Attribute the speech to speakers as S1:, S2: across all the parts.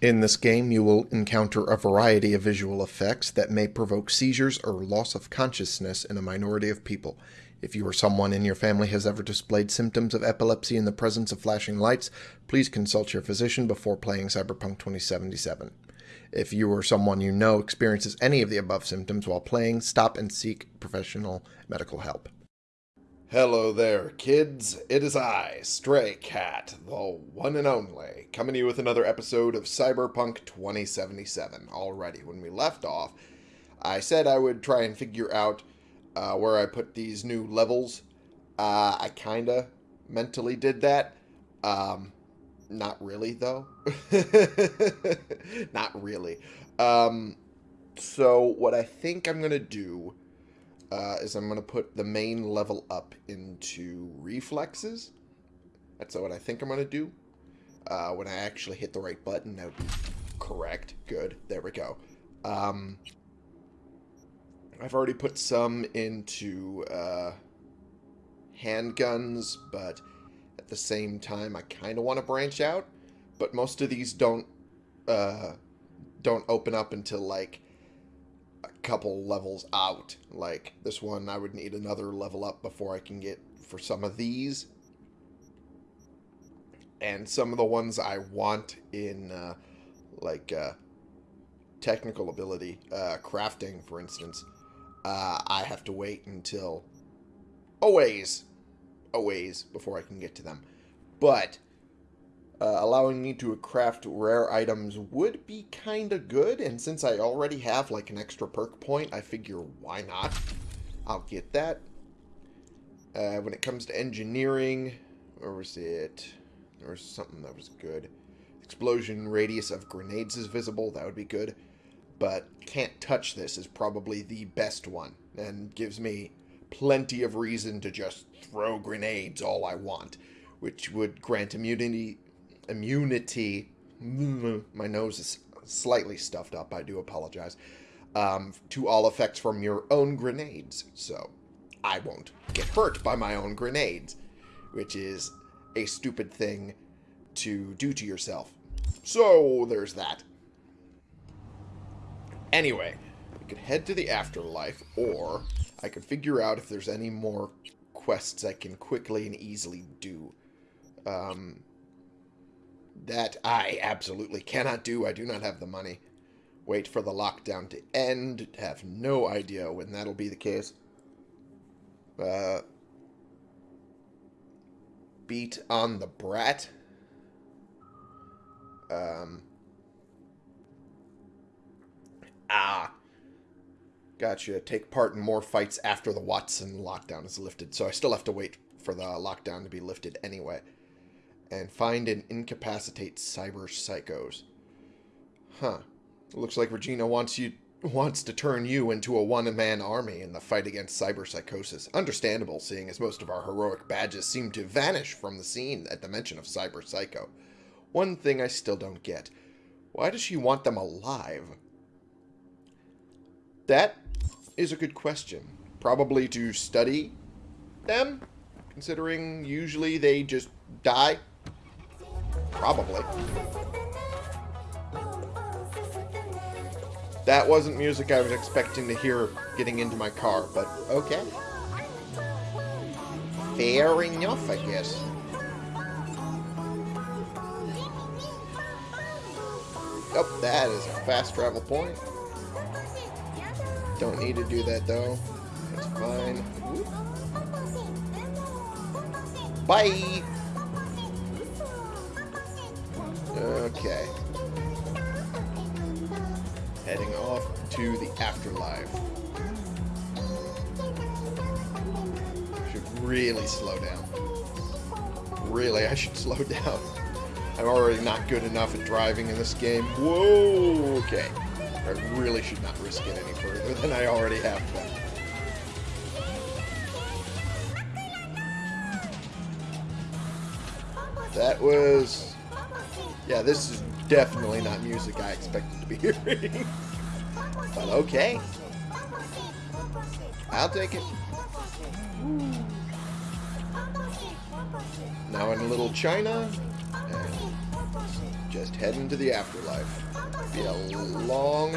S1: In this game, you will encounter a variety of visual effects that may provoke seizures or loss of consciousness in a minority of people. If you or someone in your family has ever displayed symptoms of epilepsy in the presence of flashing lights, please consult your physician before playing Cyberpunk 2077. If you or someone you know experiences any of the above symptoms while playing, stop and seek professional medical help. Hello there, kids. It is I, Stray Cat, the one and only, coming to you with another episode of Cyberpunk 2077. Already, when we left off, I said I would try and figure out uh, where I put these new levels. Uh, I kinda mentally did that. Um, not really, though. not really. Um, so, what I think I'm gonna do uh, is I'm going to put the main level up into reflexes. That's what I think I'm going to do. Uh, when I actually hit the right button, that would be correct. Good. There we go. Um, I've already put some into uh, handguns, but at the same time, I kind of want to branch out. But most of these don't uh, don't open up until like a couple levels out. Like this one, I would need another level up before I can get for some of these. And some of the ones I want in, uh, like, uh, technical ability, uh, crafting, for instance, uh, I have to wait until a ways, a ways before I can get to them. But uh, allowing me to craft rare items would be kind of good, and since I already have like an extra perk point, I figure why not? I'll get that. Uh, when it comes to engineering, where was it? Was something that was good. Explosion radius of grenades is visible, that would be good. But can't touch this is probably the best one, and gives me plenty of reason to just throw grenades all I want, which would grant immunity immunity. My nose is slightly stuffed up. I do apologize. Um, to all effects from your own grenades. So I won't get hurt by my own grenades, which is a stupid thing to do to yourself. So there's that. Anyway, we could head to the afterlife, or I could figure out if there's any more quests I can quickly and easily do. Um, that I absolutely cannot do. I do not have the money. Wait for the lockdown to end. Have no idea when that'll be the case. Uh, beat on the brat. Um. Ah. Gotcha. Take part in more fights after the Watson lockdown is lifted. So I still have to wait for the lockdown to be lifted anyway and find and incapacitate cyber psychos. Huh. Looks like Regina wants you wants to turn you into a one-man army in the fight against cyber psychosis. Understandable, seeing as most of our heroic badges seem to vanish from the scene at the mention of cyber psycho. One thing I still don't get. Why does she want them alive? That is a good question. Probably to study them, considering usually they just die Probably. That wasn't music I was expecting to hear getting into my car, but okay. Fair enough, I guess. Oh, that is a fast travel point. Don't need to do that, though. That's fine. Bye! Okay. Heading off to the afterlife. Should really slow down. Really, I should slow down. I'm already not good enough at driving in this game. Whoa, okay. I really should not risk it any further than I already have been. That was yeah, this is definitely not music I expected to be hearing. but okay. I'll take it. Now in Little China. And Just heading to the afterlife. Be a long,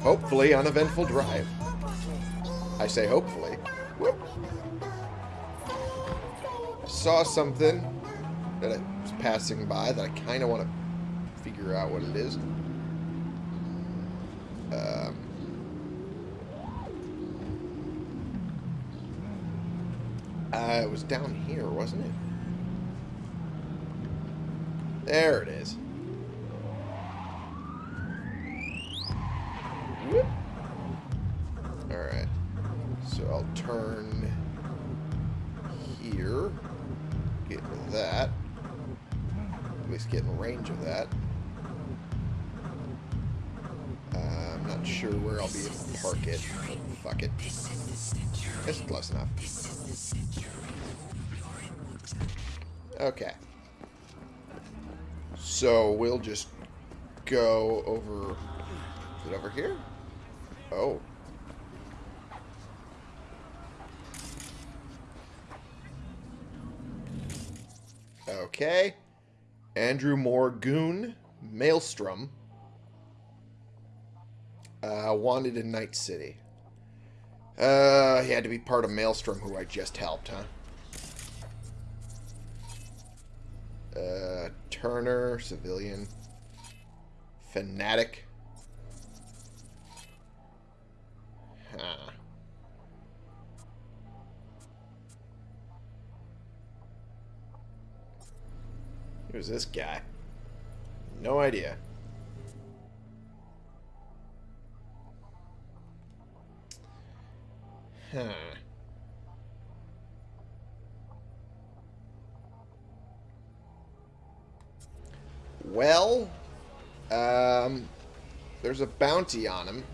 S1: hopefully uneventful drive. I say hopefully. Whoop. Saw something I passing by that I kind of want to figure out what it is. Um, uh, it was down here, wasn't it? There it is. Alright. So I'll turn here. Get into that. At least get in range of that. Uh, I'm not sure where I'll be able to park it. Fuck it. It's close enough. Okay. So we'll just go over... Is it over here? Oh. Okay. Andrew Morgoon, Maelstrom. Uh, wanted in Night City. Uh, he had to be part of Maelstrom, who I just helped, huh? Uh, Turner, civilian. Fanatic. Huh. Who's this guy? No idea. Huh. Well, um, there's a bounty on him.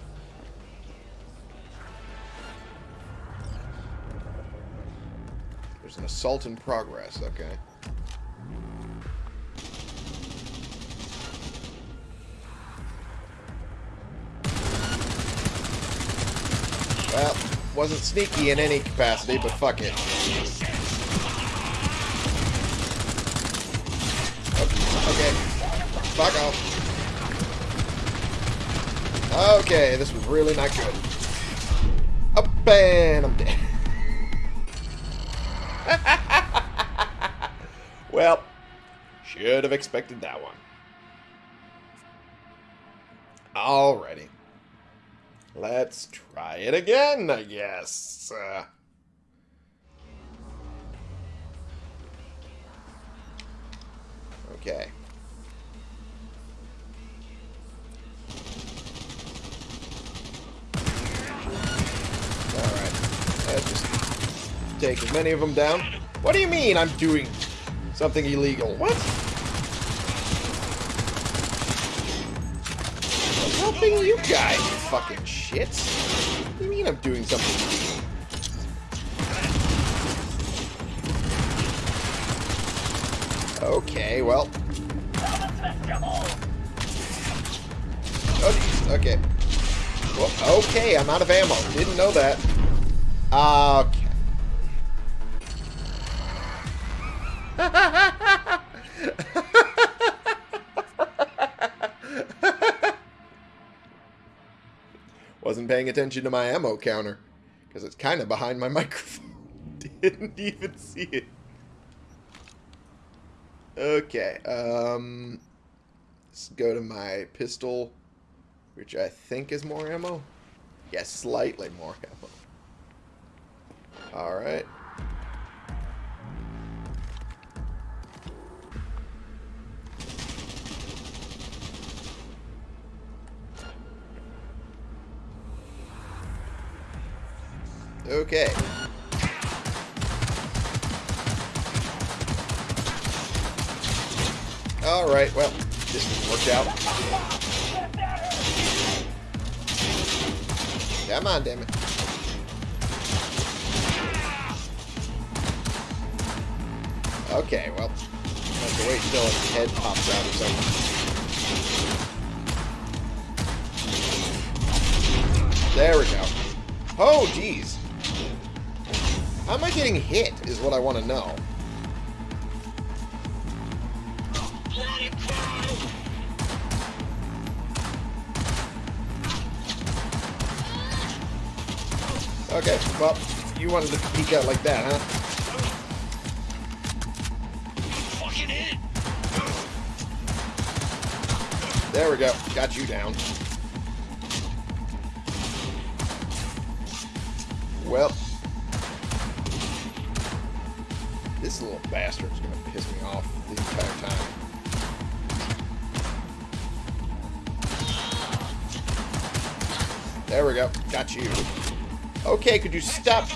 S1: There's an assault in progress, okay. Wasn't sneaky in any capacity, but fuck it. Okay. Fuck off. Okay, this was really not good. Up and I'm dead. well, should have expected that one. Alrighty. Let's try it again, I guess. Uh, okay. Take as many of them down. What do you mean I'm doing something illegal? What? I'm helping you guys, you fucking shits. What do you mean I'm doing something? Okay, well. Oh. Okay. Well, okay, I'm out of ammo. Didn't know that. Okay. Wasn't paying attention to my ammo counter. Because it's kind of behind my microphone. Didn't even see it. Okay, um... Let's go to my pistol, which I think is more ammo. Yes, slightly more ammo. Alright. Okay. Alright, well, this didn't work out. Come on, damn it. Okay, well, I have to wait until his head pops out or something. There we go. Oh, jeez. How am I getting hit is what I want to know. Okay, well, you wanted to peek out like that, huh? There we go. Got you down. Well, This little bastard's gonna piss me off the entire time. There we go. Got you. Okay, could you stop?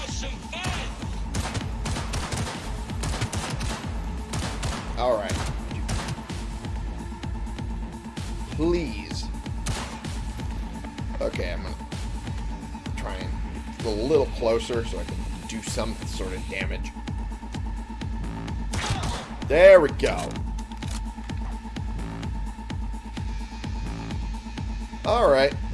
S1: Alright. Please. Okay, I'm gonna try and get a little closer so I can do some sort of damage. There we go. Alright. Well.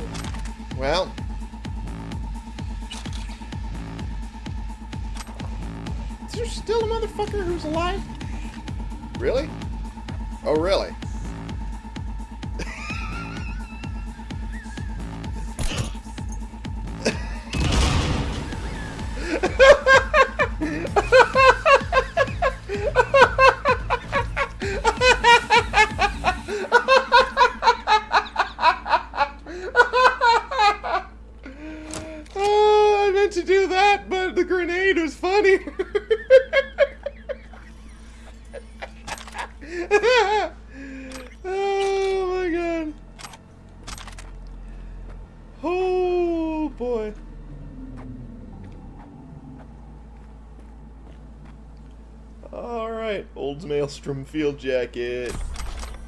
S1: Alright, Old Maelstrom field jacket.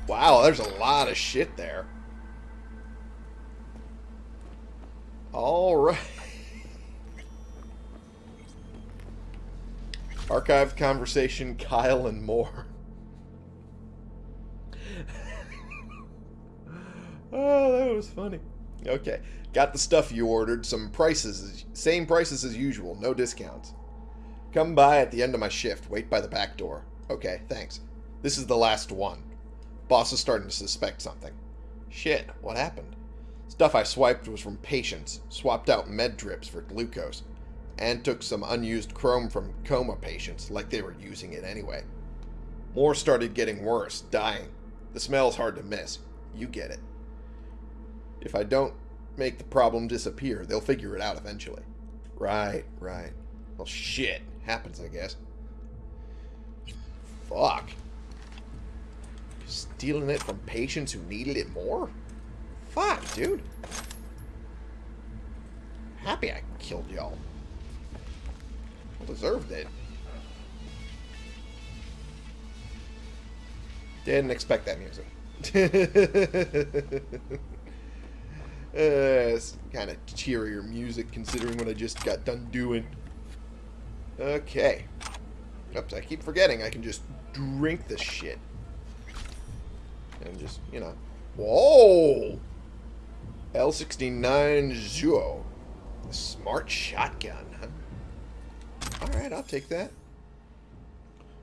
S1: Wow, there's a lot of shit there. Alright. Archived conversation, Kyle and more. oh, that was funny. Okay, got the stuff you ordered. Some prices, same prices as usual, no discounts. Come by at the end of my shift. Wait by the back door. Okay, thanks. This is the last one. Boss is starting to suspect something. Shit, what happened? Stuff I swiped was from patients. Swapped out med drips for glucose. And took some unused chrome from coma patients, like they were using it anyway. More started getting worse, dying. The smell's hard to miss. You get it. If I don't make the problem disappear, they'll figure it out eventually. Right, right. Well, shit. Happens, I guess. Fuck. Stealing it from patients who needed it more? Fuck, dude. Happy I killed y'all. Well deserved it. Didn't expect that music. uh, it's kind of cheerier music considering what I just got done doing. Okay. Oops, I keep forgetting I can just drink this shit. And just, you know. Whoa! L69 Zhuo. Smart shotgun, huh? Alright, I'll take that.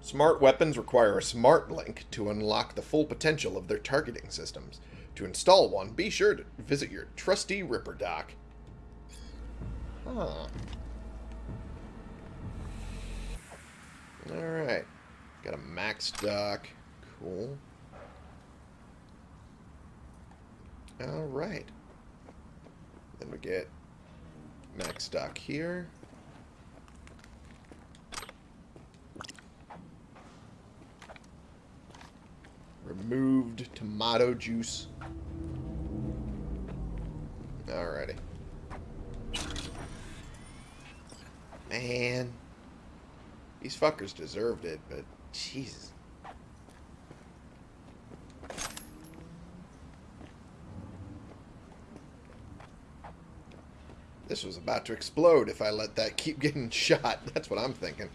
S1: Smart weapons require a smart link to unlock the full potential of their targeting systems. To install one, be sure to visit your trusty Ripper Doc. Huh. Alright. Got a MaxDoc. Cool. Alright. Then we get MaxDoc here. Removed tomato juice. Alrighty. Man. These fuckers deserved it, but Jesus. This was about to explode if I let that keep getting shot. That's what I'm thinking.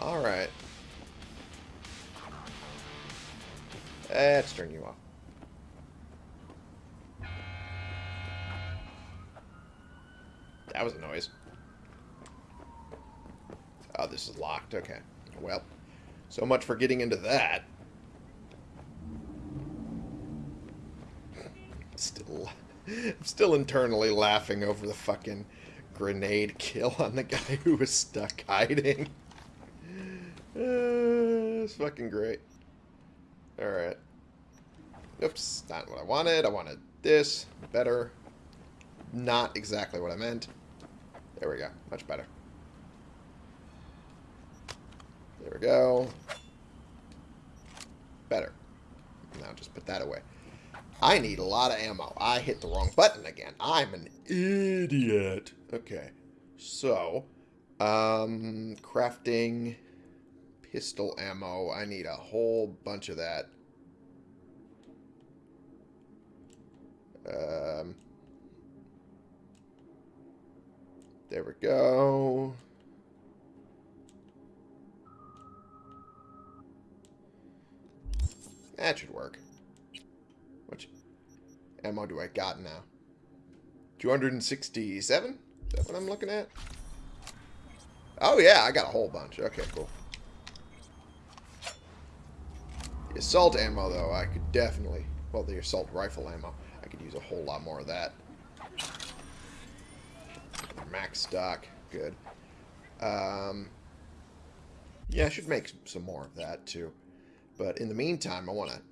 S1: Alright. Let's eh, turn you off. That was a noise. Oh, this is locked. Okay. Well, so much for getting into that. Still, I'm still internally laughing over the fucking grenade kill on the guy who was stuck hiding. Uh, it's fucking great. Alright. Oops, not what I wanted. I wanted this. Better. Not exactly what I meant. There we go. Much better. There we go. Better. Now just put that away. I need a lot of ammo. I hit the wrong button again. I'm an idiot. Okay. So, um, crafting pistol ammo. I need a whole bunch of that. Um, there we go. That should work. Which ammo do I got now? 267? Is that what I'm looking at? Oh yeah, I got a whole bunch. Okay, cool. The assault ammo, though, I could definitely... Well, the assault rifle ammo. I could use a whole lot more of that. Max stock. Good. Um, yeah, I should make some more of that, too. But in the meantime, I want to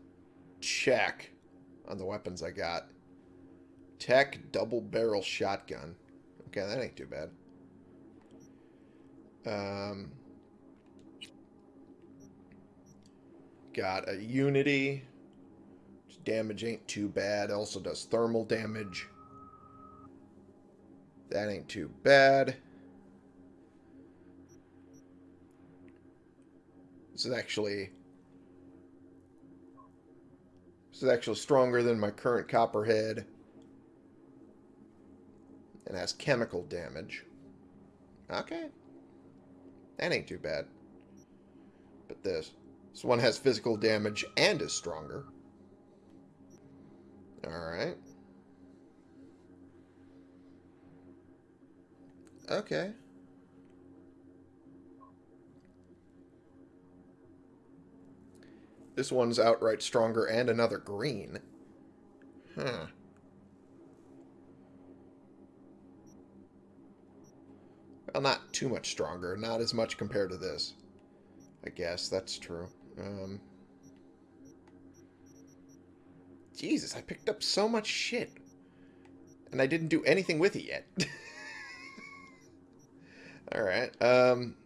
S1: check on the weapons I got. Tech double barrel shotgun. Okay, that ain't too bad. Um, got a Unity. Damage ain't too bad. Also does thermal damage. That ain't too bad. This is actually this is actually stronger than my current copperhead. And has chemical damage. Okay. That ain't too bad. But this. This one has physical damage and is stronger. Alright. Okay. This one's outright stronger and another green. Huh. Well, not too much stronger. Not as much compared to this. I guess that's true. Um, Jesus, I picked up so much shit. And I didn't do anything with it yet. Alright. Um,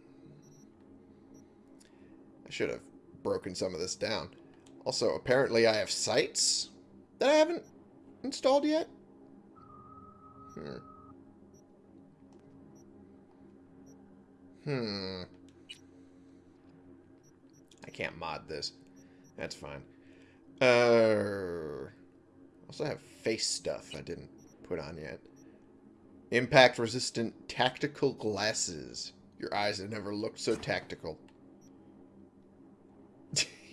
S1: I should have broken some of this down. Also, apparently I have sights that I haven't installed yet. Hmm. Hmm. I can't mod this. That's fine. Uh, also have face stuff I didn't put on yet. Impact resistant tactical glasses. Your eyes have never looked so tactical.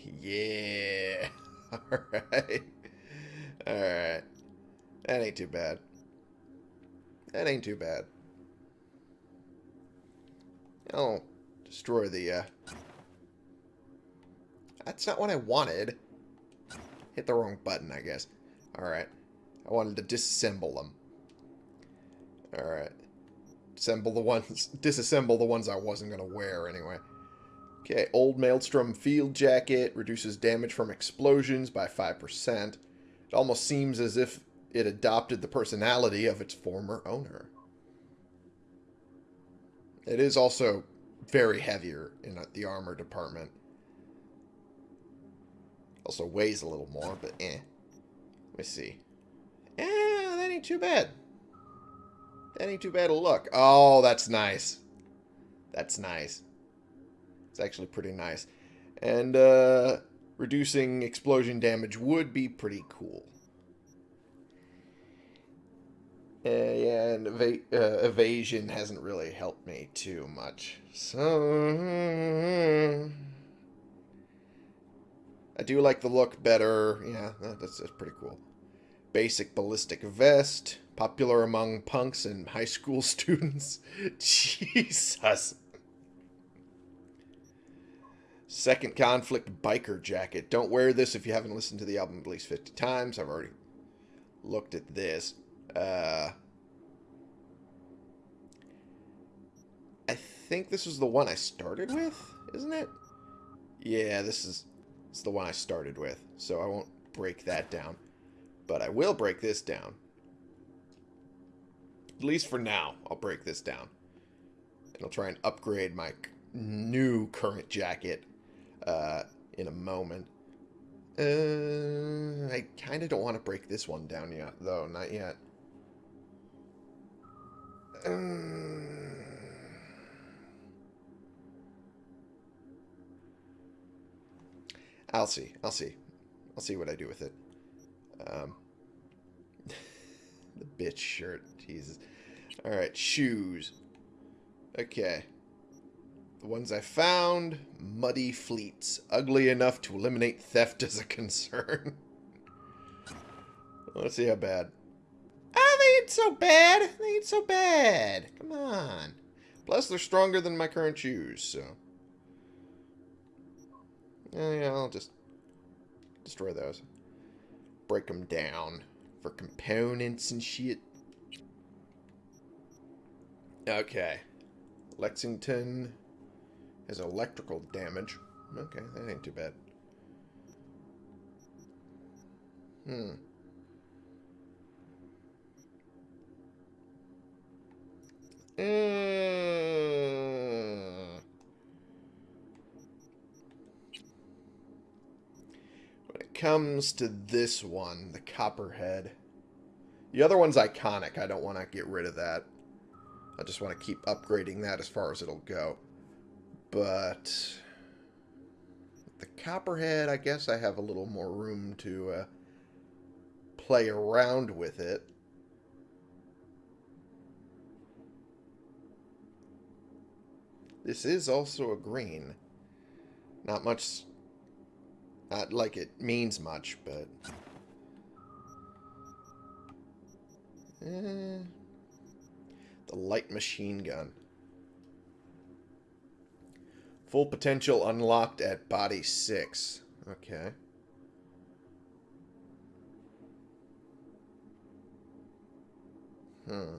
S1: yeah. Alright. Alright. That ain't too bad. That ain't too bad. I'll destroy the, uh... That's not what I wanted. Hit the wrong button, I guess. Alright. I wanted to disassemble them. Alright. Assemble the ones... Disassemble the ones I wasn't going to wear, anyway. Okay, Old Maelstrom Field Jacket reduces damage from explosions by 5%. It almost seems as if it adopted the personality of its former owner. It is also very heavier in the armor department. Also weighs a little more, but eh. Let me see. Eh, that ain't too bad. That ain't too bad a look. Oh, that's nice. That's nice. It's actually pretty nice. And, uh, reducing explosion damage would be pretty cool. Uh, yeah, and uh, evasion hasn't really helped me too much. So... I do like the look better. Yeah, that's, that's pretty cool. Basic ballistic vest. Popular among punks and high school students. Jesus. Second conflict biker jacket. Don't wear this if you haven't listened to the album at least 50 times. I've already looked at this. Uh, I think this was the one I started with, isn't it? Yeah, this is, it's the one I started with, so I won't break that down. But I will break this down. At least for now, I'll break this down. And I'll try and upgrade my new current jacket uh, in a moment. Uh, I kind of don't want to break this one down yet, though. Not yet. Um, I'll see. I'll see. I'll see what I do with it. Um, the bitch shirt. Jesus. Alright, shoes. Okay. The ones I found, muddy fleets. Ugly enough to eliminate theft as a concern. Let's see how bad. Ah, they ain't so bad. They ain't so bad. Come on. Plus, they're stronger than my current shoes, so... Yeah, yeah, I'll just destroy those. Break them down for components and shit. Okay. Lexington has electrical damage. Okay, that ain't too bad. Hmm. Mm. When it comes to this one, the Copperhead, the other one's iconic. I don't want to get rid of that. I just want to keep upgrading that as far as it'll go. But the Copperhead, I guess I have a little more room to uh, play around with it. This is also a green. Not much... Not like it means much, but... Eh, the light machine gun. Full potential unlocked at body 6. Okay. Hmm.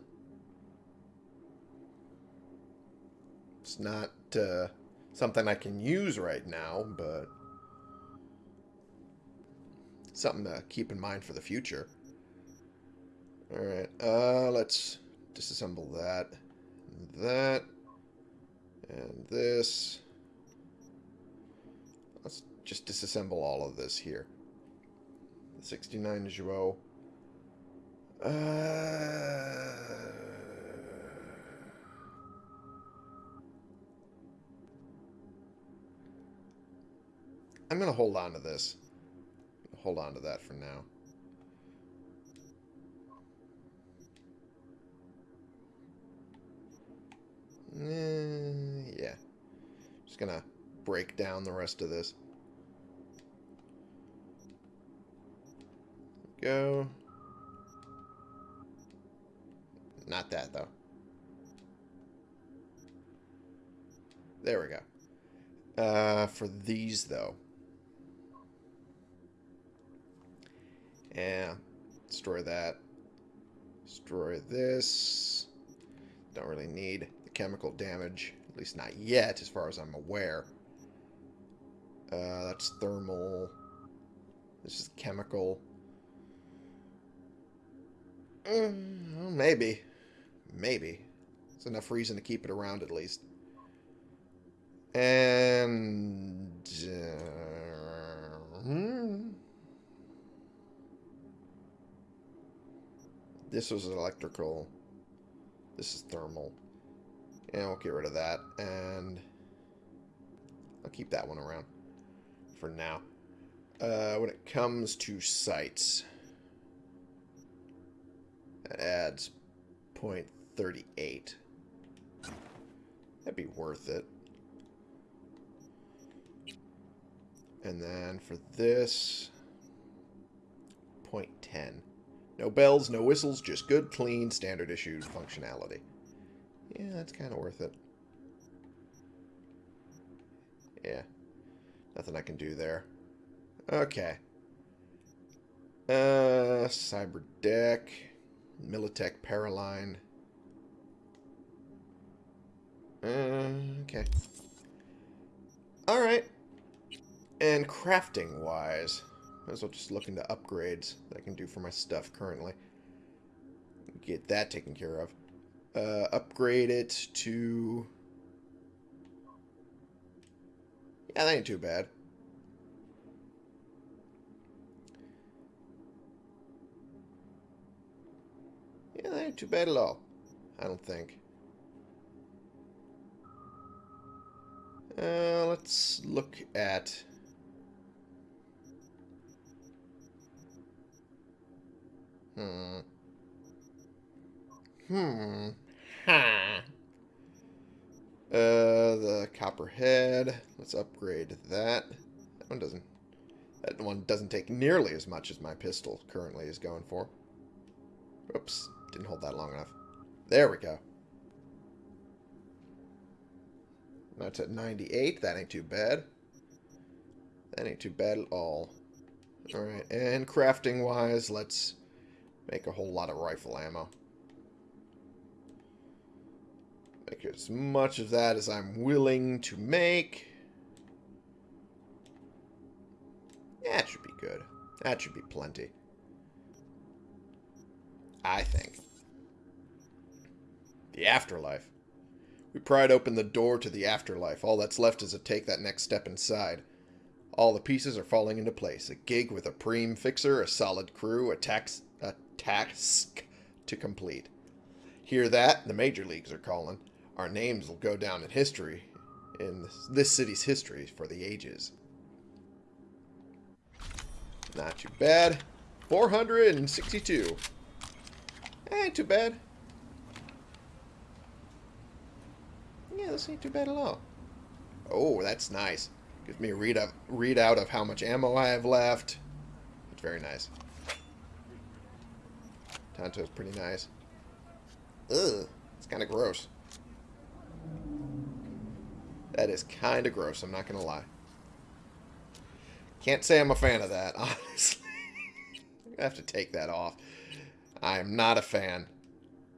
S1: It's not uh, something I can use right now, but something to keep in mind for the future. Alright, uh, let's disassemble that, that, and this. Just disassemble all of this here. The 69 Zhuo. Uh... I'm going to hold on to this. Hold on to that for now. Uh, yeah. Just going to break down the rest of this. Go. Not that, though. There we go. Uh, for these, though. Yeah. Destroy that. Destroy this. Don't really need the chemical damage. At least not yet, as far as I'm aware. Uh, that's thermal. This is chemical. Well, maybe. Maybe. It's enough reason to keep it around at least. And... Uh, hmm. This was electrical. This is thermal. And we'll get rid of that. And I'll keep that one around for now. Uh, when it comes to sights, that adds 0.38. That'd be worth it. And then for this, 0.10. No bells, no whistles, just good, clean, standard issued functionality. Yeah, that's kind of worth it. Yeah. Nothing I can do there. Okay. Uh, Cyber Deck. Militech Paraline. Uh, okay. Alright. And crafting-wise, might as well just look into upgrades that I can do for my stuff currently. Get that taken care of. Uh, upgrade it to... Yeah, that ain't too bad. Yeah, that ain't too bad at all. I don't think. Uh, let's look at... Hmm. Hmm. Ha. Uh, the copperhead. Let's upgrade that. That one doesn't... That one doesn't take nearly as much as my pistol currently is going for. Oops. Didn't hold that long enough. There we go. That's at 98. That ain't too bad. That ain't too bad at all. Alright, and crafting-wise, let's make a whole lot of rifle ammo. Make as much of that as I'm willing to make. That should be good. That should be plenty. I think. The afterlife. We pried open the door to the afterlife. All that's left is to take that next step inside. All the pieces are falling into place. A gig with a preem fixer, a solid crew, a, tax, a task to complete. Hear that? The major leagues are calling. Our names will go down in history, in this city's history for the ages. Not too bad. 462. Ain't too bad. Yeah, this ain't too bad at all. Oh, that's nice. Gives me a read of, readout of how much ammo I have left. It's very nice. Tonto's pretty nice. Ugh, it's kind of gross. That is kind of gross, I'm not going to lie. Can't say I'm a fan of that, honestly. I have to take that off. I am not a fan.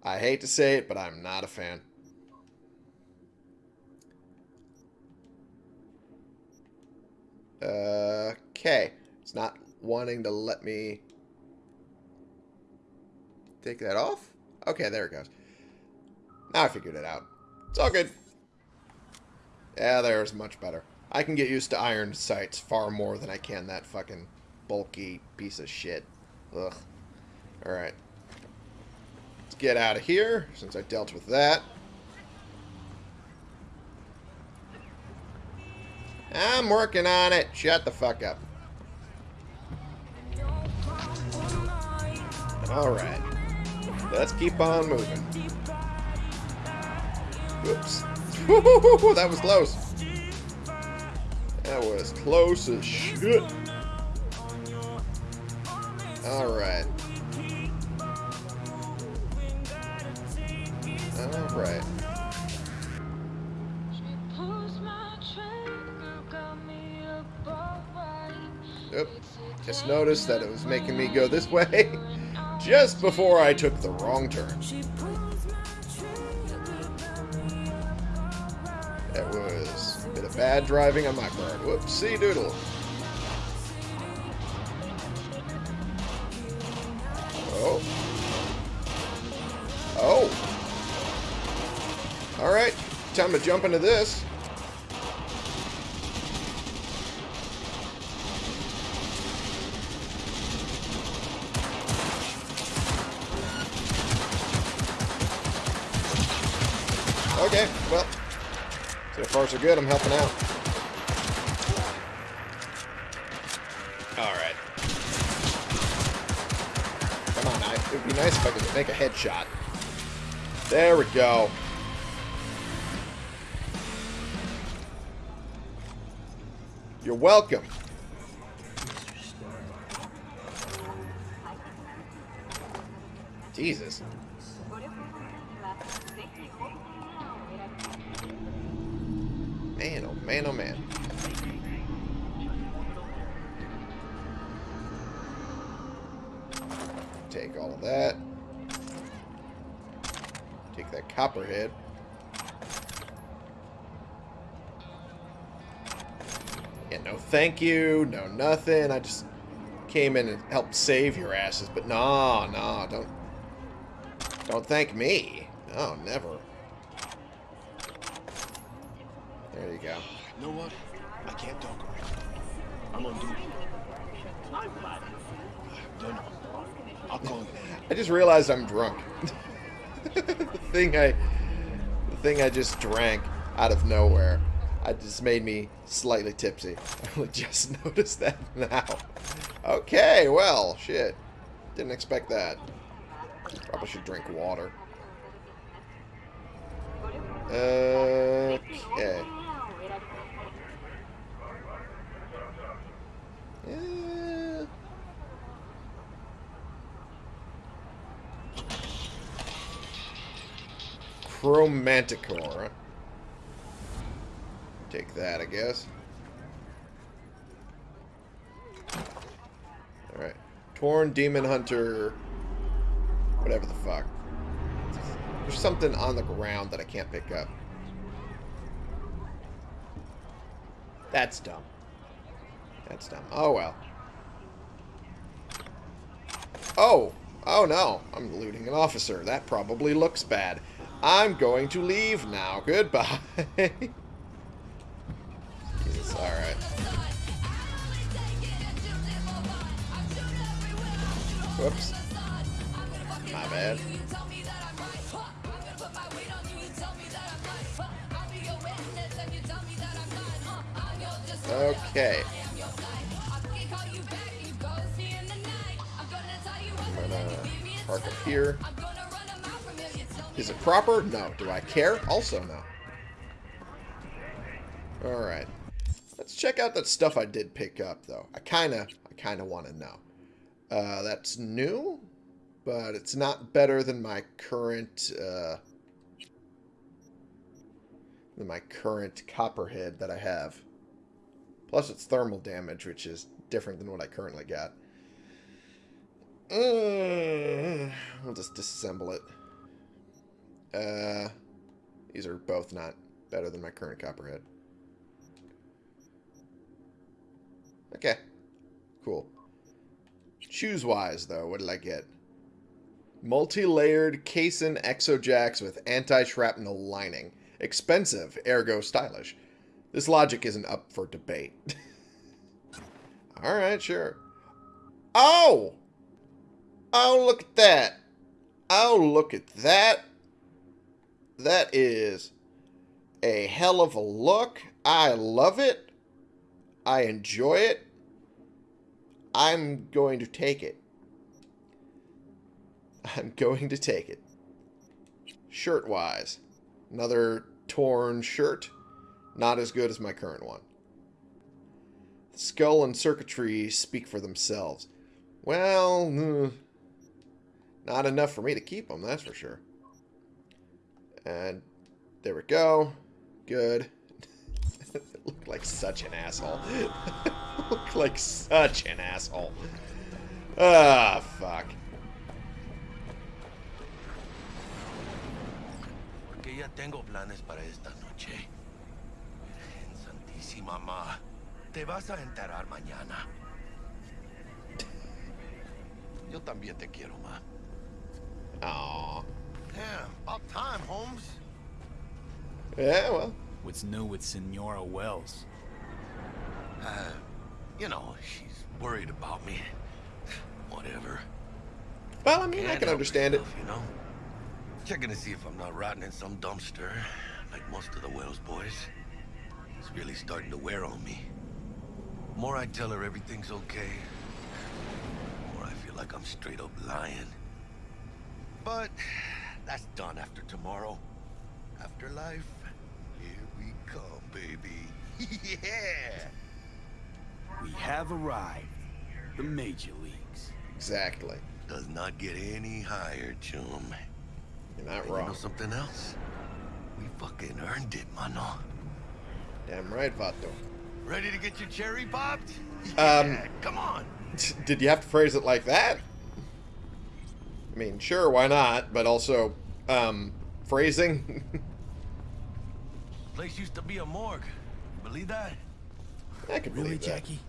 S1: I hate to say it, but I'm not a fan. Okay. It's not wanting to let me take that off? Okay, there it goes. Now I figured it out. It's all good. Yeah, there's much better. I can get used to iron sights far more than I can that fucking bulky piece of shit. Ugh. Alright. Let's get out of here, since I dealt with that. I'm working on it. Shut the fuck up. Alright. Let's keep on moving. Oops. that was close. That was close as shit. Alright. Alright. Oop. Just noticed that it was making me go this way just before I took the wrong turn. That was a bit of bad driving on my part. Whoopsie doodle. Oh. Oh. Alright. Time to jump into this. Good. I'm helping out. Alright. Come on, I, it would be nice if I could make a headshot. There we go. You're welcome. Thank you, no nothing. I just came in and helped save your asses, but no, no, don't don't thank me. No, never. There you go.
S2: You know what? I can't talk right. I'm on duty. No, no. I'll call you.
S1: I just realized I'm drunk. the thing I the thing I just drank out of nowhere. I just made me slightly tipsy. I just noticed that now. Okay, well, shit. Didn't expect that. Probably should drink water. Okay. Yeah. Chromanticore. Take that, I guess. Alright. Torn Demon Hunter. Whatever the fuck. There's something on the ground that I can't pick up. That's dumb. That's dumb. Oh, well. Oh! Oh, no. I'm looting an officer. That probably looks bad. I'm going to leave now. Goodbye. Whoops. My bad. Okay. I'm gonna park up here. Is it proper? No. Do I care? Also no. Alright. Let's check out that stuff I did pick up, though. I kinda, I kinda want to know. Uh, that's new, but it's not better than my current, uh, than my current copperhead that I have. Plus it's thermal damage, which is different than what I currently got. Uh, I'll just disassemble it. Uh, these are both not better than my current copperhead. Okay. Cool. Shoes-wise, though, what did I get? Multi-layered Cason Exojacks with anti-shrapnel lining. Expensive, ergo stylish. This logic isn't up for debate. Alright, sure. Oh! Oh, look at that. Oh, look at that. That is a hell of a look. I love it. I enjoy it. I'm going to take it. I'm going to take it. Shirt-wise. Another torn shirt. Not as good as my current one. The skull and circuitry speak for themselves. Well, uh, not enough for me to keep them, that's for sure. And there we go. Good. Look like such an asshole. Look like such an asshole. Ah, fuck.
S2: Porque ya tengo planes para esta noche. Virgen Santísima Ma. Te vas a enterar mañana. Yo también te quiero, Ma.
S1: Aw.
S2: Yeah, about time, Holmes.
S1: Yeah, well.
S3: What's new with Senora Wells?
S2: Uh, you know, she's worried about me. Whatever.
S1: Well, I mean, I
S2: Can't
S1: can
S2: help
S1: understand it.
S2: You know? Checking to see if I'm not rotting in some dumpster, like most of the Wells boys. It's really starting to wear on me. The more I tell her everything's okay, the more I feel like I'm straight up lying. But that's done after tomorrow. Afterlife, here we come, baby. yeah!
S3: We have arrived. The major leagues.
S1: Exactly.
S2: Does not get any higher, chum.
S1: You're not
S2: And You know something else? We fucking earned it, mano.
S1: Damn right, Vato.
S2: Ready to get your cherry popped?
S1: Um,
S2: come on.
S1: Did you have to phrase it like that? I mean, sure, why not? But also, um, phrasing?
S2: Place used to be a morgue. Believe that?
S1: I can
S3: Really,
S1: believe that.
S3: Jackie?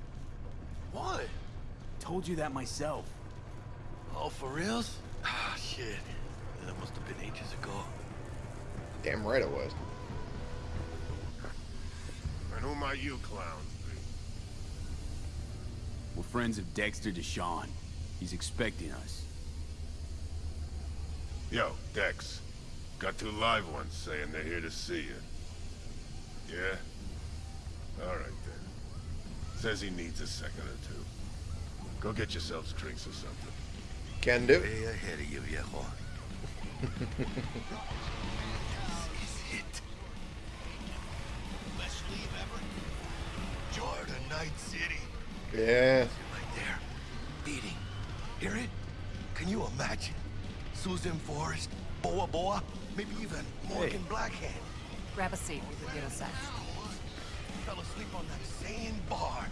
S2: What?
S3: Told you that myself.
S2: Oh, for reals? Ah, shit. That must have been ages ago.
S1: Damn right it was.
S4: And who might you clowns be?
S3: We're friends of Dexter DeShawn. He's expecting us.
S4: Yo, Dex. Got two live ones saying they're here to see you. Yeah? Alright then. Says he needs a second or two. Go get yourselves drinks or something.
S1: Can do.
S2: Way ahead of you, viejo. this is it. Best leave ever. Jordan Night City.
S1: Yeah.
S2: Right there. Beating. Hear it? Can you imagine? Susan Forrest, Boa Boa, maybe even Morgan Blackhand.
S5: Grab a seat. We could get a sec.
S2: Fell asleep on that same bar.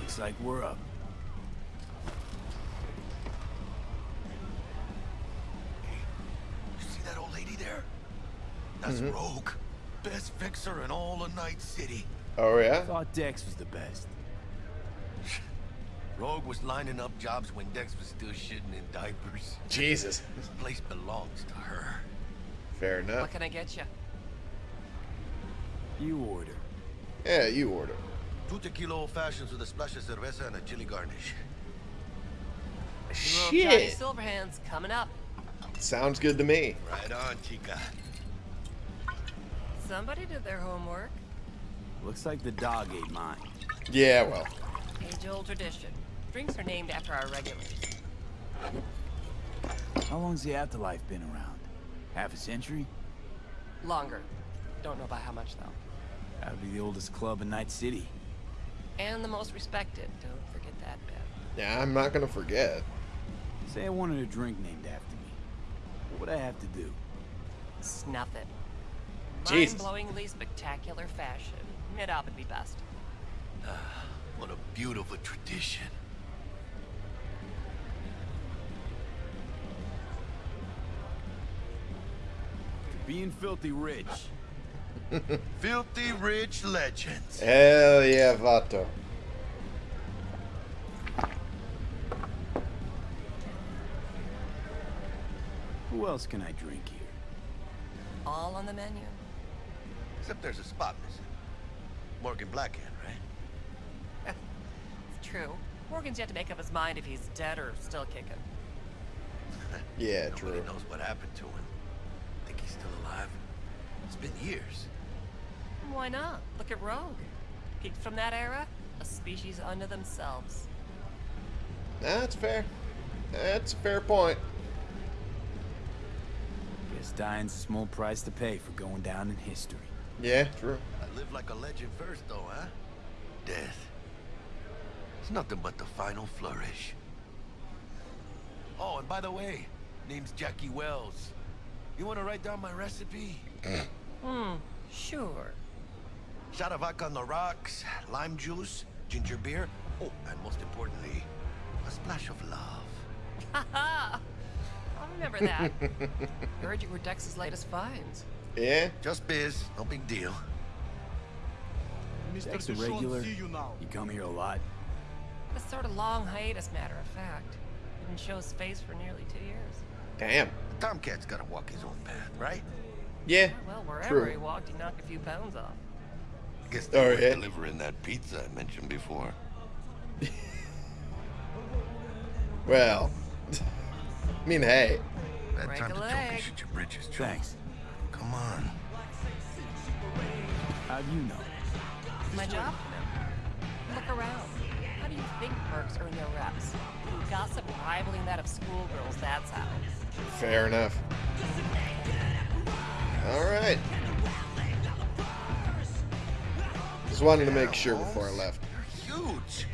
S3: Looks like we're up.
S2: You see that old lady there? That's mm-hmm. Rogue. Best fixer in all of Night City.
S1: Oh yeah.
S3: Thought Dex was the best.
S2: Rogue was lining up jobs when Dex was still shitting in diapers.
S1: Jesus.
S2: This place belongs to her.
S1: Fair enough.
S5: What can I get you?
S3: You order.
S1: Yeah, you order.
S2: Two tequila old fashions with a splash of cerveza and a chili garnish.
S5: Little Johnny
S1: Shit.
S5: Silverhands coming up.
S1: Sounds good to me.
S2: Right on, chica.
S5: Somebody did their homework.
S3: Looks like the dog ate mine.
S1: Yeah, well.
S5: Age-old tradition. Drinks are named after our regulars.
S3: How long's the afterlife been around? Half a century?
S5: Longer. Don't know by how much though.
S3: That'd be the oldest club in Night City.
S5: And the most respected. Don't forget that bit.
S1: Yeah, I'm not gonna forget.
S3: Say I wanted a drink named after me. What would I have to do?
S5: Snuff it.
S1: Jesus.
S5: Mind-blowingly spectacular fashion. It up would be best.
S2: Ah, what a beautiful tradition.
S3: Being filthy rich.
S2: Filthy rich legends.
S1: Hell yeah, Vato.
S3: Who else can I drink here?
S5: All on the menu.
S2: Except there's a spot missing. Morgan Blackhand, right?
S5: It's true. Morgan's yet to make up his mind if he's dead or still kicking.
S1: Yeah,
S2: Nobody
S1: true.
S2: knows what happened to him. I Think he's still alive? It's been years.
S5: Why not? Look at Rogue. Peaked from that era, a species unto themselves.
S1: That's fair. That's a fair point.
S3: Guess dying's a small price to pay for going down in history.
S1: Yeah, true.
S2: I live like a legend first, though, huh? Death. It's nothing but the final flourish. Oh, and by the way, name's Jackie Wells. You want to write down my recipe?
S5: Hmm, sure.
S2: Shot of vodka on the rocks, lime juice, ginger beer. Oh, and most importantly, a splash of love.
S5: Haha! I'll remember that. Heard you were Dex's latest finds.
S1: Yeah?
S2: Just biz, no big deal.
S3: Dex a regular? You come here a lot?
S5: A sort of long hiatus, matter of fact. Didn't show his face for nearly two years.
S1: Damn.
S2: Tomcat's gotta walk his own path, right?
S1: Yeah.
S5: Well, wherever
S1: True.
S5: he walked, he knocked a few pounds off.
S2: I guess they were
S1: yeah.
S2: delivering that pizza I mentioned before.
S1: Well. I mean, hey.
S2: Bad
S5: Break
S2: time to jump
S5: leg.
S2: and shoot your britches, Joe.
S3: Thanks.
S2: Come on.
S3: How do you know?
S5: My job to know. Look around. How do you think mercs earn their reps? Gossip rivaling that of schoolgirls, that's how.
S1: Fair enough. Alright. Just wanted to make sure before I left.
S2: You're huge.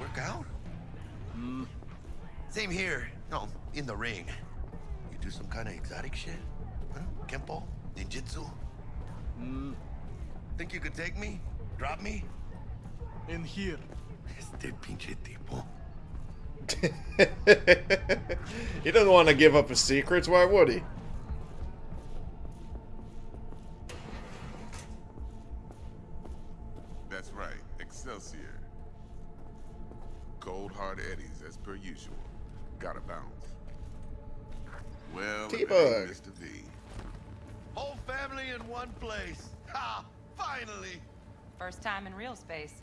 S2: Work out? Mm. Same here. No, in the ring. You do some kind of exotic shit? Huh? Kempo? Ninjutsu? Mm. Think you could take me? Drop me?
S6: In here.
S2: Este pinche tipo.
S1: he doesn't want to give up his secrets, why would he? Excelsior.
S7: Cold hard eddies as per usual. Gotta bounce. Well,
S1: T-Bug.
S7: Mr. V.
S2: Whole family in one place. Ha! Finally!
S8: First time in real space.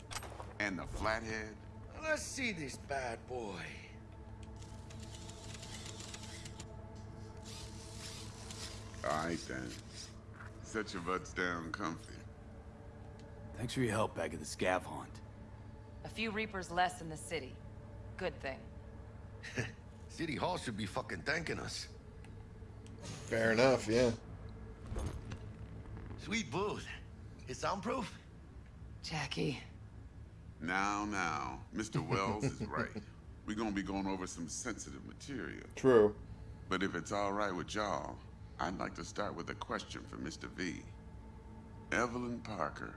S7: And the flathead?
S2: Let's see this bad boy.
S7: All right, then. Set your butts down comfy.
S3: Thanks for your help back at the scav hunt.
S8: A few Reapers less in the city. Good thing.
S2: City Hall should be fucking thanking us.
S1: Fair enough, yeah.
S2: Sweet booth. It's soundproof?
S8: Jackie.
S7: Now, now, Mr. Wells is right. We're gonna be going over some sensitive material.
S1: True.
S7: But if it's all right with y'all, I'd like to start with a question for Mr. V. Evelyn Parker,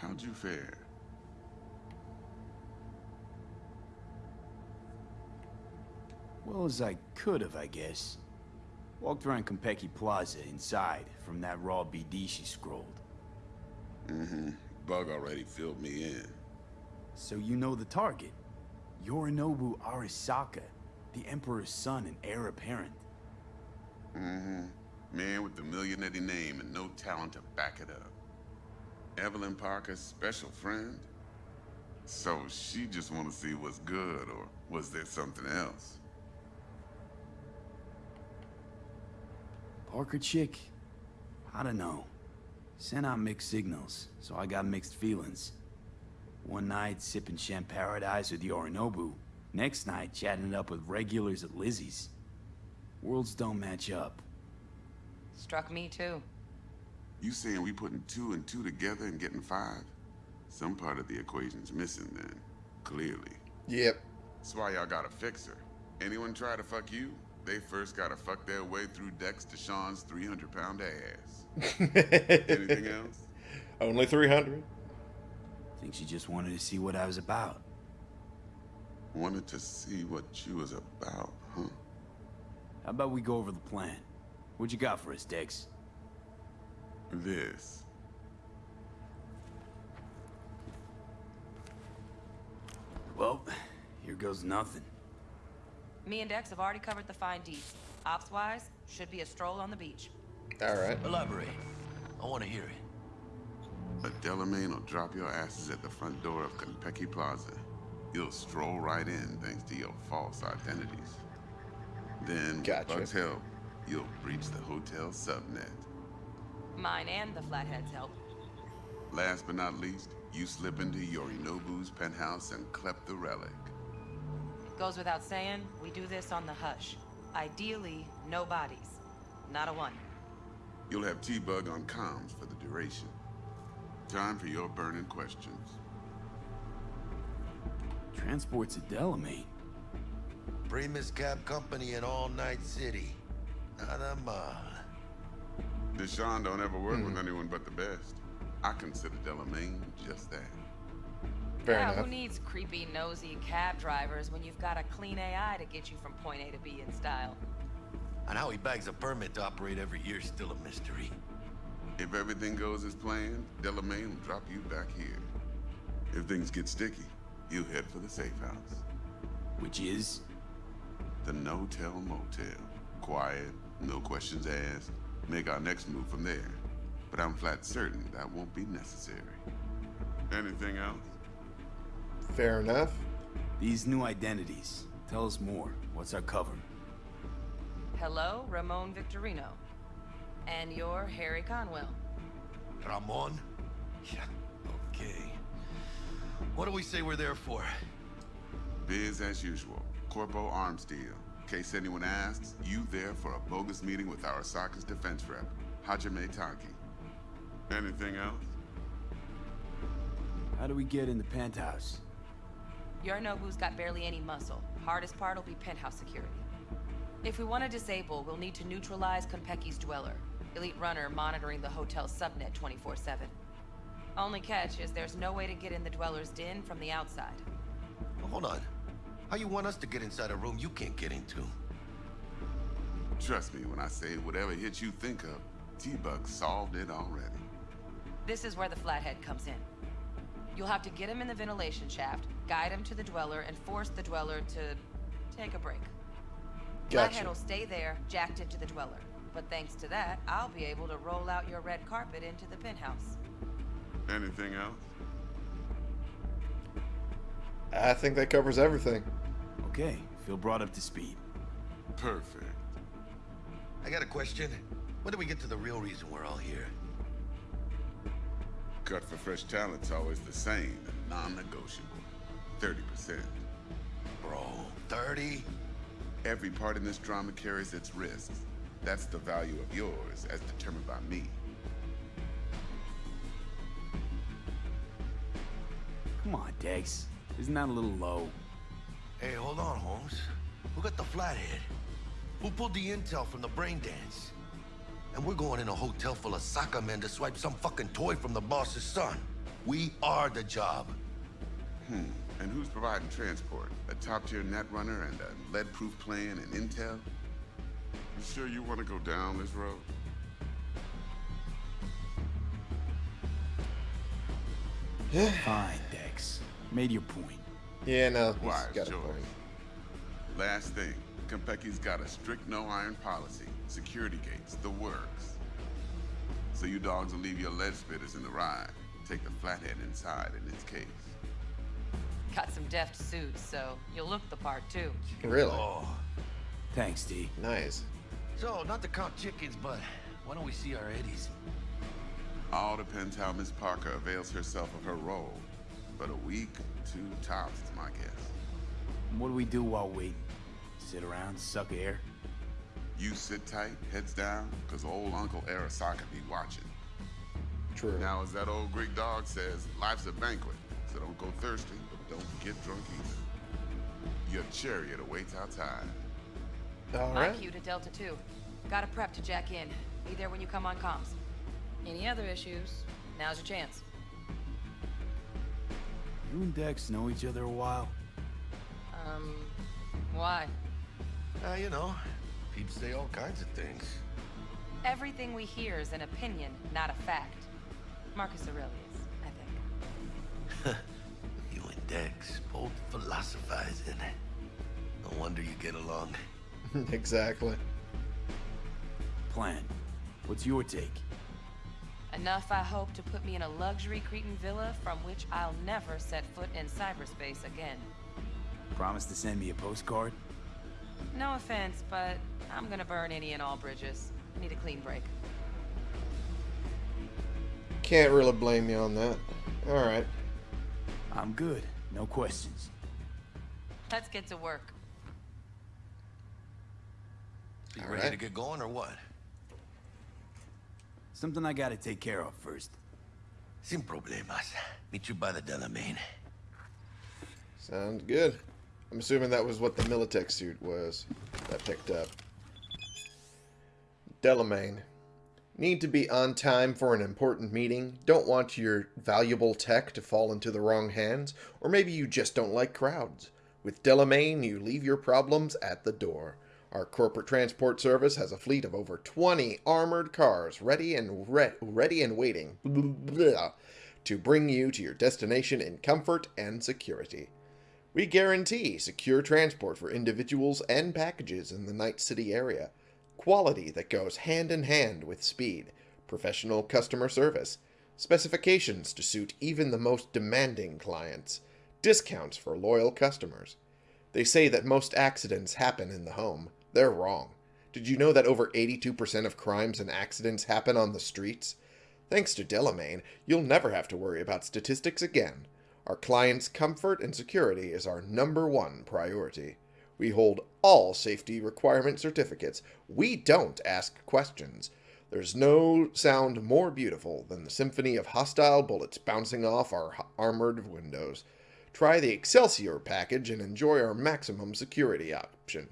S7: how'd you fare?
S3: Well as I could have, I guess. Walked around Konpeki Plaza inside from that raw BD she scrolled.
S7: Mm-hmm. Bug already filled me in.
S3: So you know the target. Yorinobu Arasaka, the Emperor's son and heir apparent.
S7: Mm-hmm. Man with the millionaire name and no talent to back it up. Evelyn Parker's special friend? So she just want to see what's good, or was there something else?
S3: Parker chick? I don't know. Sent out mixed signals, so I got mixed feelings. One night, sipping Champaradise with Yorinobu. Next night, chatting it up with regulars at Lizzie's. Worlds don't match up.
S8: Struck me too.
S7: You saying we putting two and two together and getting five? Some part of the equation's missing then, clearly.
S1: Yep.
S7: That's why y'all gotta fix her. Anyone try to fuck you, they first gotta fuck their way through Dex to DeShawn's 300 pound ass. Anything else?
S1: Only 300.
S3: Think she just wanted to see what I was about.
S7: Wanted to see what you was about, huh?
S3: How about we go over the plan? What you got for us, Dex?
S7: This.
S3: Well, here goes nothing.
S8: Me and Dex have already covered the fine deeds. Ops-wise, should be a stroll on the beach.
S1: All right.
S2: Elaborate. I want to hear it.
S7: A Delamain will drop your asses at the front door of Konpeki Plaza. You'll stroll right in thanks to your false identities. Then, with
S1: Gotcha.
S7: Bug's help, you'll breach the hotel subnet.
S8: Mine and the Flatheads help.
S7: Last but not least, you slip into Yorinobu's penthouse and clep the relic.
S8: Goes without saying, we do this on the hush. Ideally, no bodies. Not a one.
S7: You'll have T-Bug on comms for the duration. Time for your burning questions.
S3: Transport's a Delamain.
S2: Primus Cab Company in All Night City. Not a mal.
S7: DeShawn don't ever work with hmm. anyone but the best. I consider Delamain just that.
S1: Fair
S8: yeah,
S1: enough.
S8: who needs creepy, nosy cab drivers when you've got a clean AI to get you from point A to B in style?
S2: And how he bags a permit to operate every year is still a mystery.
S7: If everything goes as planned, Delamain will drop you back here. If things get sticky, you head for the safe house.
S3: Which is?
S7: The no-tell motel. Quiet, no questions asked. Make our next move from there. But I'm flat certain that won't be necessary. Anything else?
S1: Fair enough.
S3: These new identities. Tell us more. What's our cover?
S8: Hello, Ramon Victorino. And you're Harry Conwell.
S2: Ramon? Yeah, okay. What do we say we're there for?
S7: Biz as usual. Corpo arms deal. In case anyone asks, you there for a bogus meeting with Arasaka's defense rep, Hajime Taki. Anything else?
S3: How do we get in the penthouse?
S8: Yorinobu's got barely any muscle. Hardest part will be penthouse security. If we want to disable, we'll need to neutralize Konpeki's dweller. Elite runner monitoring the hotel's subnet 24-7. Only catch is there's no way to get in the dweller's den from the outside.
S2: Hold on. How you want us to get inside a room you can't get into?
S7: Trust me when I say whatever hit you think of, T-Bug solved it already.
S8: This is where the flathead comes in. You'll have to get him in the ventilation shaft, guide him to the dweller, and force the dweller to take a break.
S1: Gotcha.
S8: Flathead will stay there, jacked into the dweller. But thanks to that, I'll be able to roll out your red carpet into the penthouse.
S7: Anything else?
S1: I think that covers everything.
S3: Okay, feel brought up to speed.
S7: Perfect.
S2: I got a question. When do we get to the real reason we're all here?
S7: Cut for fresh talent's always the same non-negotiable. 30%.
S2: Bro, 30?
S7: Every part in this drama carries its risks. That's the value of yours, as determined by me.
S3: Come on, Dex. Isn't that a little low?
S2: Hey, hold on, Holmes. Who got the flathead? Who pulled the intel from the brain dance? And we're going in a hotel full of soccer men to swipe some fucking toy from the boss's son. We are the job.
S7: Hmm. And who's providing transport? A top-tier netrunner and a lead-proof plan and intel? You sure you want to go down this road?
S3: Fine, Dex. Made your point.
S1: Yeah, no, he's
S7: Wise
S1: got a
S7: choice.
S1: point.
S7: Last thing, Konpeki's got a strict no-iron policy. Security gates, the works. So you dogs will leave your lead spitters in the ride. Take the flathead inside in its case.
S8: Got some deft suits, so you'll look the part too.
S1: Really?
S2: Oh.
S3: Thanks, D.
S1: Nice.
S2: So, not to count chickens, but why don't we see our Eddies?
S7: All depends how Miss Parker avails herself of her role. But a week, two tops is my guess.
S3: What do we do while waiting? Sit around, suck air?
S7: You sit tight, heads down, because old Uncle Arasaka be watching.
S1: True.
S7: Now, as that old Greek dog says, life's a banquet, so don't go thirsty, but don't get drunk either. Your chariot awaits outside.
S1: All
S8: My
S1: right.
S8: cue to Delta 2. Gotta prep to jack in. Be there when you come on comms. Any other issues? Now's your chance.
S3: You and Dex know each other a while?
S8: Um, why?
S2: Uh, you know, people say all kinds of things.
S8: Everything we hear is an opinion, not a fact. Marcus Aurelius, I think.
S2: You and Dex, both philosophizing. No wonder you get along.
S1: exactly.
S3: Plan. What's your take?
S8: Enough, I hope, to put me in a luxury Cretan villa from which I'll never set foot in cyberspace again.
S3: Promise to send me a postcard?
S8: No offense, but I'm gonna burn any and all bridges. Need a clean break.
S1: Can't really blame you on that. All right.
S3: I'm good. No questions.
S8: Let's get to work.
S2: You
S1: All
S2: ready
S1: right.
S2: to get going or what?
S3: Something I gotta take care of first.
S2: Sin problemas. Meet you by the Delamain.
S1: Sounds good. I'm assuming that was what the Militech suit was that picked up. Delamain. Need to be on time for an important meeting? Don't want your valuable tech to fall into the wrong hands? Or maybe you just don't like crowds? With Delamain, you leave your problems at the door. Our corporate transport service has a fleet of over 20 armored cars ready and re- ready and waiting to bring you to your destination in comfort and security. We guarantee secure transport for individuals and packages in the Night City area, quality that goes hand in hand with speed, professional customer service, specifications to suit even the most demanding clients, discounts for loyal customers. They say that most accidents happen in the home. They're wrong. Did you know that over 82% of crimes and accidents happen on the streets? Thanks to Delamain, you'll never have to worry about statistics again. Our clients' comfort and security is our number one priority. We hold all safety requirement certificates. We don't ask questions. There's no sound more beautiful than the symphony of hostile bullets bouncing off our armored windows. Try the Excelsior package and enjoy our maximum security option.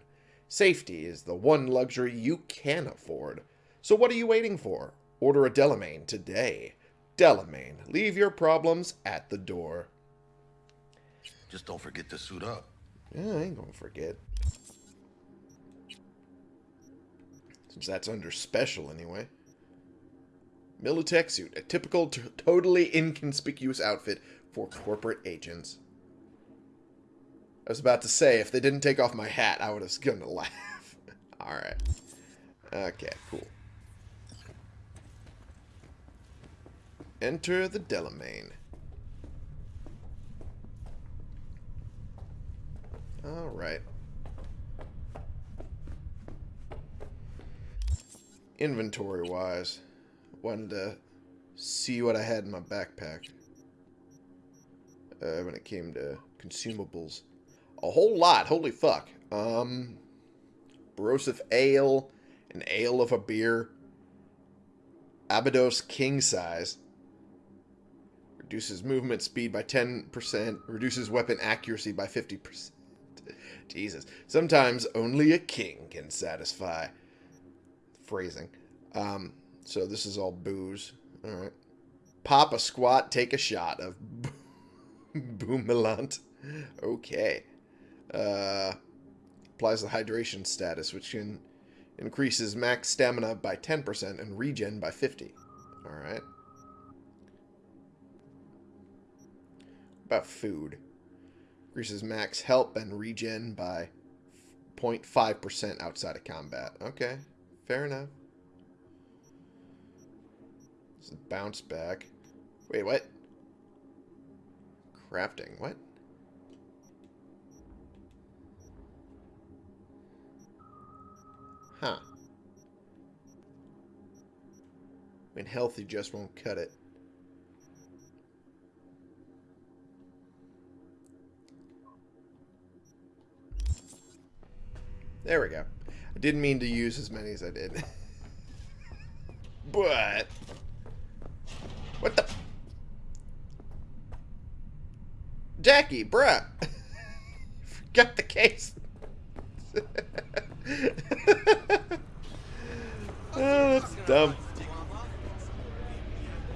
S1: Safety is the one luxury you can afford. So what are you waiting for? Order a Delamain today. Delamain, leave your problems at the door.
S2: Just don't forget to suit up.
S1: Yeah, I ain't gonna forget. Since that's under special anyway. Militech suit, a typical, totally inconspicuous outfit for corporate agents. I was about to say, if they didn't take off my hat, I would have gonna laugh. Alright. Okay, cool. Enter the Delamain. Alright. Inventory-wise, wanted to see what I had in my backpack uh, when it came to consumables. A whole lot. Holy fuck. Um, Barosif Ale, an ale of a beer, Abydos King Size, reduces movement speed by 10%, reduces weapon accuracy by 50%. Jesus. Sometimes only a king can satisfy. Phrasing. Um, so this is all booze. Alright. Pop a squat, take a shot of Boomelant. Okay. Uh, applies the hydration status, which can increases max stamina by 10% and regen by 50. Alright. About food. Increases max health and regen by 0.5% outside of combat. Okay. Fair enough. This is bounce back. Wait, what? Crafting. What? Huh. When healthy just won't cut it. There we go. I didn't mean to use as many as I did. but... What the... Jackie, bruh! Forgot the case. oh, that's dumb.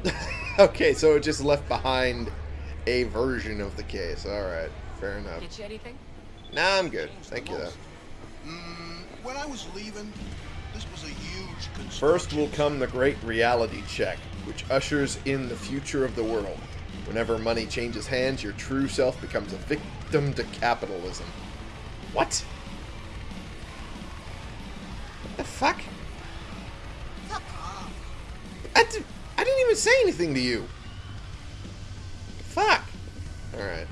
S1: okay, so it just left behind a version of the case. Alright, fair enough.
S8: Get you anything?
S1: Nah, I'm good. Thank you, though.
S6: Mm, when I was leaving, this was a huge
S1: First will come the great reality check, which ushers in the future of the world. Whenever money changes hands, your true self becomes a victim to capitalism. What? The fuck?
S6: Fuck.
S1: I, did, I didn't even say anything to you. Fuck. Alright.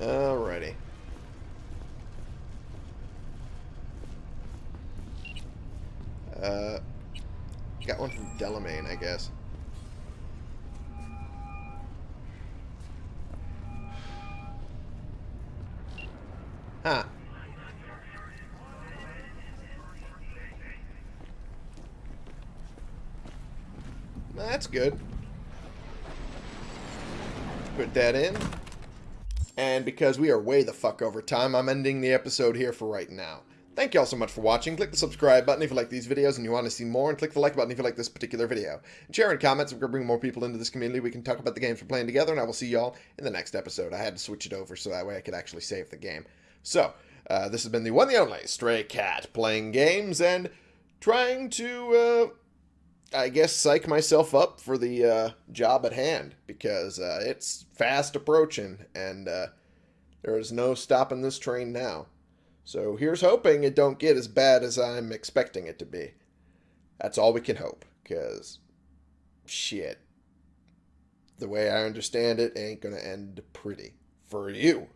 S1: Alrighty. Uh, got one from Delamain, I guess. Huh. That's good. Put that in. And because we are way the fuck over time, I'm ending the episode here for right now. Thank you all so much for watching. Click the subscribe button if you like these videos and you want to see more, and click the like button if you like this particular video. And share in comments we're to bring more people into this community. We can talk about the games we're playing together, and I will see y'all in the next episode. I had to switch it over so that way I could actually save the game. So, uh, this has been the one the only Stray Cat, playing games and trying to, uh, I guess, psych myself up for the uh, job at hand, because uh, it's fast approaching, and uh, there is no stopping this train now. So here's hoping it don't get as bad as I'm expecting it to be. That's all we can hope, because shit. The way I understand it ain't gonna end pretty. For you.